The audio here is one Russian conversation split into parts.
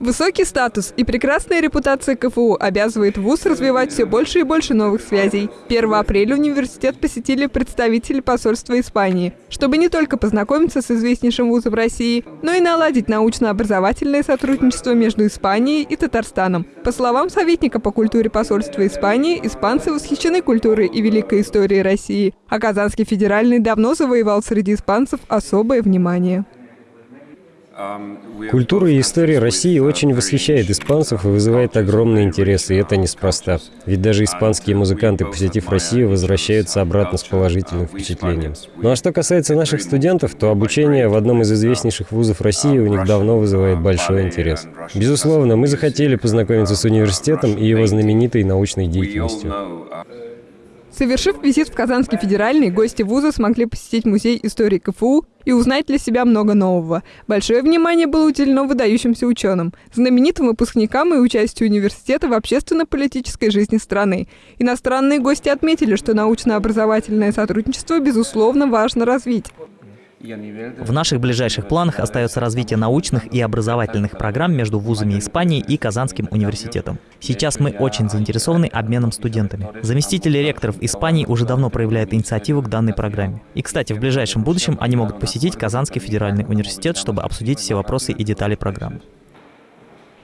Высокий статус и прекрасная репутация КФУ обязывает ВУЗ развивать все больше и больше новых связей. 1 апреля университет посетили представители посольства Испании, чтобы не только познакомиться с известнейшим вузом России, но и наладить научно-образовательное сотрудничество между Испанией и Татарстаном. По словам советника по культуре посольства Испании, испанцы восхищены культурой и великой историей России, а Казанский федеральный давно завоевал среди испанцев особое внимание. Культура и история России очень восхищает испанцев и вызывает огромный интерес, и это неспроста. Ведь даже испанские музыканты, посетив Россию, возвращаются обратно с положительным впечатлением. Ну а что касается наших студентов, то обучение в одном из известнейших вузов России у них давно вызывает большой интерес. Безусловно, мы захотели познакомиться с университетом и его знаменитой научной деятельностью. Совершив визит в Казанский федеральный, гости вуза смогли посетить музей истории КФУ и узнать для себя много нового. Большое внимание было уделено выдающимся ученым, знаменитым выпускникам и участию университета в общественно-политической жизни страны. Иностранные гости отметили, что научно-образовательное сотрудничество, безусловно, важно развить. В наших ближайших планах остается развитие научных и образовательных программ между вузами Испании и Казанским университетом. Сейчас мы очень заинтересованы обменом студентами. Заместители ректоров Испании уже давно проявляют инициативу к данной программе. И, кстати, в ближайшем будущем они могут посетить Казанский федеральный университет, чтобы обсудить все вопросы и детали программы.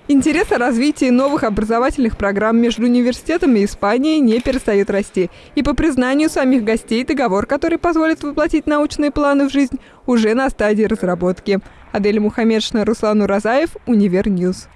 Интерес о развитии новых образовательных программ между университетом и Испанией не перестает расти. И по признанию самих гостей, договор, который позволит воплотить научные планы в жизнь, уже на стадии разработки. Адель Мухаммедшина, Руслан Уразаев, Univer News.